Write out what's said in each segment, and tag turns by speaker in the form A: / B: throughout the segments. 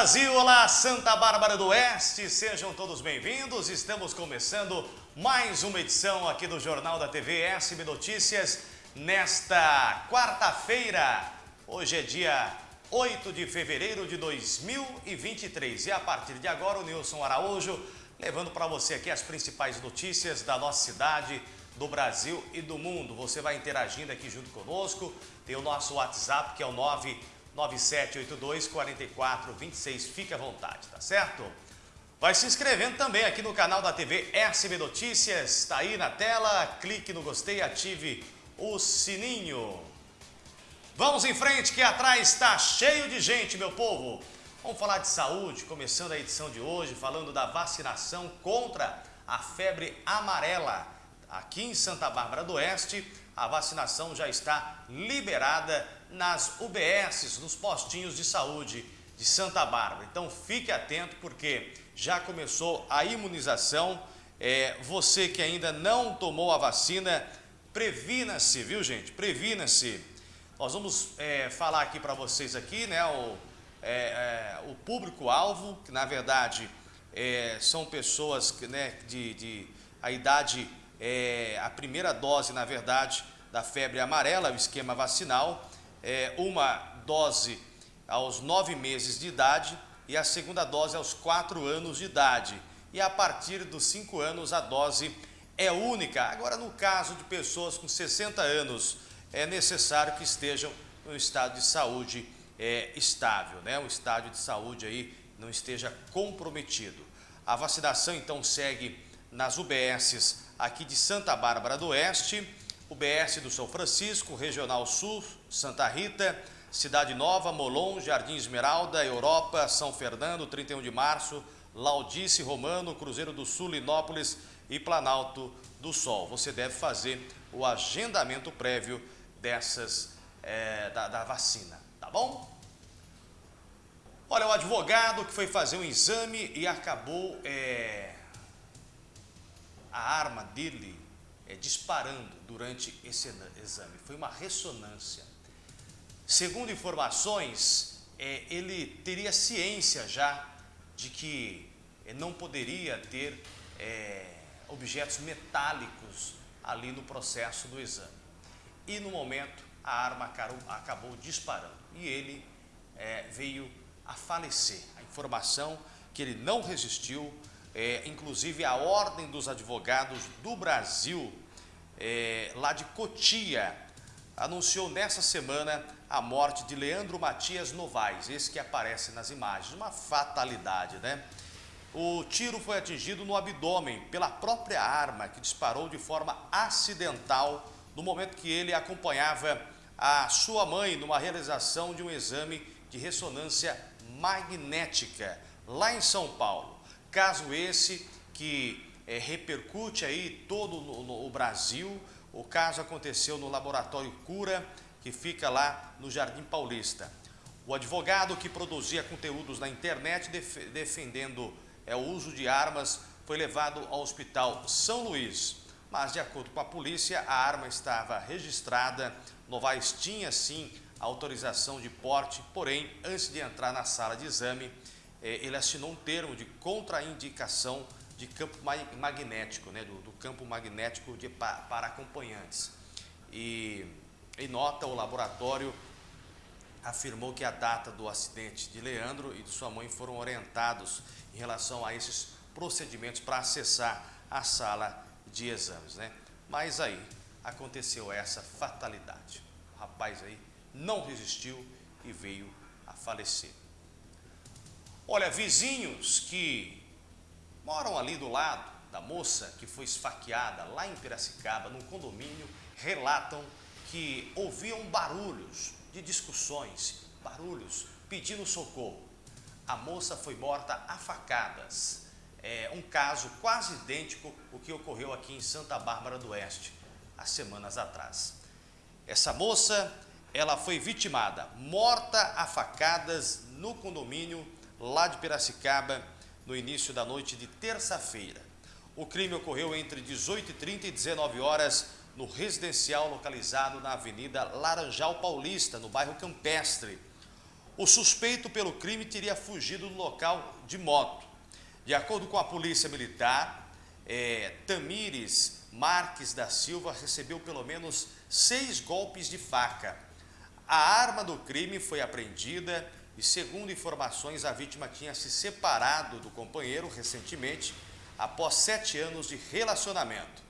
A: Brasil, olá Santa Bárbara do Oeste, sejam todos bem-vindos. Estamos começando mais uma edição aqui do Jornal da TV SB Notícias nesta quarta-feira. Hoje é dia 8 de fevereiro de 2023 e a partir de agora o Nilson Araújo levando para você aqui as principais notícias da nossa cidade, do Brasil e do mundo. Você vai interagindo aqui junto conosco, tem o nosso WhatsApp que é o 99782 4426, fique à vontade, tá certo? Vai se inscrevendo também aqui no canal da TV SB Notícias, está aí na tela, clique no gostei, ative o sininho. Vamos em frente que atrás está cheio de gente, meu povo. Vamos falar de saúde, começando a edição de hoje, falando da vacinação contra a febre amarela. Aqui em Santa Bárbara do Oeste, a vacinação já está liberada nas UBSs, nos postinhos de saúde de Santa Bárbara. Então fique atento porque já começou a imunização. É, você que ainda não tomou a vacina, previna-se, viu gente? Previna-se. Nós vamos é, falar aqui para vocês aqui, né, o, é, é, o público-alvo, que na verdade é, são pessoas que, né, de, de a idade, é, a primeira dose, na verdade, da febre amarela, o esquema vacinal, é, uma dose aos nove meses de idade e a segunda dose aos quatro anos de idade. E a partir dos cinco anos a dose é única. Agora, no caso de pessoas com 60 anos, é necessário que estejam no estado de saúde é, estável, né? um estádio de saúde aí não esteja comprometido. A vacinação então segue nas UBSs aqui de Santa Bárbara do Oeste, UBS do São Francisco, Regional Sul, Santa Rita, Cidade Nova, Molon, Jardim Esmeralda, Europa, São Fernando, 31 de março, Laudice, Romano, Cruzeiro do Sul, Linópolis e Planalto do Sol. Você deve fazer o agendamento prévio dessas, é, da, da vacina, tá bom? Olha, o advogado que foi fazer um exame e acabou é, a arma dele é, disparando durante esse exame. Foi uma ressonância. Segundo informações, é, ele teria ciência já de que é, não poderia ter é, objetos metálicos ali no processo do exame. E no momento a arma acabou disparando e ele é, veio a falecer. A informação que ele não resistiu, é, inclusive a Ordem dos Advogados do Brasil, é, lá de Cotia, anunciou nessa semana a morte de Leandro Matias Novaes, esse que aparece nas imagens, uma fatalidade, né? O tiro foi atingido no abdômen pela própria arma que disparou de forma acidental no momento que ele acompanhava a sua mãe numa realização de um exame de ressonância magnética lá em São Paulo. Caso esse que é, repercute aí todo no, o Brasil. O caso aconteceu no laboratório Cura, que fica lá no Jardim Paulista. O advogado que produzia conteúdos na internet def defendendo é, o uso de armas foi levado ao hospital São Luís. Mas, de acordo com a polícia, a arma estava registrada. Novaes tinha, sim, autorização de porte, porém, antes de entrar na sala de exame, ele assinou um termo de contraindicação de campo magnético, né, do, do campo magnético de, para acompanhantes. E em nota, o laboratório afirmou que a data do acidente de Leandro e de sua mãe foram orientados em relação a esses procedimentos para acessar a sala de exames. Né? Mas aí aconteceu essa fatalidade. O rapaz aí não resistiu e veio a falecer. Olha, vizinhos que moram ali do lado da moça que foi esfaqueada lá em Piracicaba, num condomínio, relatam que ouviam barulhos de discussões, barulhos pedindo socorro. A moça foi morta a facadas. É um caso quase idêntico ao que ocorreu aqui em Santa Bárbara do Oeste, há semanas atrás. Essa moça ela foi vitimada, morta a facadas no condomínio lá de Piracicaba no início da noite de terça-feira. O crime ocorreu entre 18h30 e 19 horas no residencial localizado na Avenida Laranjal Paulista, no bairro Campestre. O suspeito pelo crime teria fugido do local de moto. De acordo com a polícia militar, é, Tamires Marques da Silva recebeu pelo menos seis golpes de faca. A arma do crime foi apreendida e, segundo informações, a vítima tinha se separado do companheiro recentemente, após sete anos de relacionamento.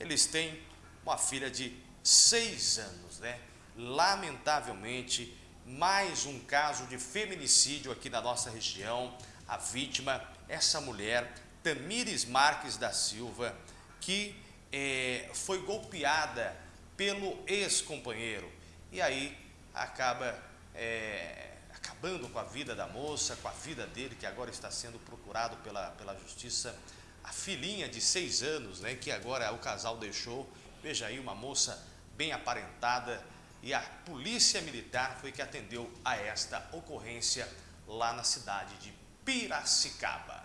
A: Eles têm uma filha de seis anos, né? Lamentavelmente, mais um caso de feminicídio aqui na nossa região. A vítima, essa mulher, Tamires Marques da Silva, que é, foi golpeada pelo ex-companheiro. E aí acaba é, acabando com a vida da moça, com a vida dele, que agora está sendo procurado pela, pela justiça. A filhinha de seis anos, né, que agora o casal deixou. Veja aí, uma moça bem aparentada. E a polícia militar foi que atendeu a esta ocorrência lá na cidade de Piracicaba.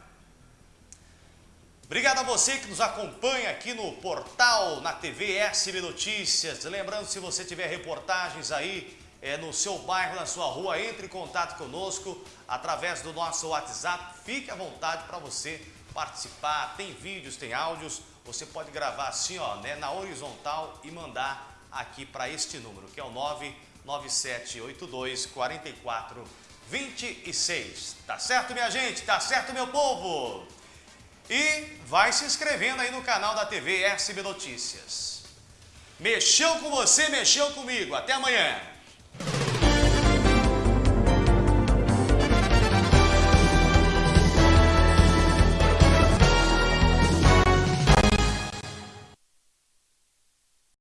A: Obrigado a você que nos acompanha aqui no portal, na TV SB Notícias. Lembrando, se você tiver reportagens aí é, no seu bairro, na sua rua, entre em contato conosco através do nosso WhatsApp. Fique à vontade para você participar. Tem vídeos, tem áudios. Você pode gravar assim, ó, né, na horizontal e mandar aqui para este número, que é o 99782 4426. Tá certo, minha gente? Tá certo, meu povo? E vai se inscrevendo aí no canal da TV SB Notícias. Mexeu com você, mexeu comigo. Até amanhã.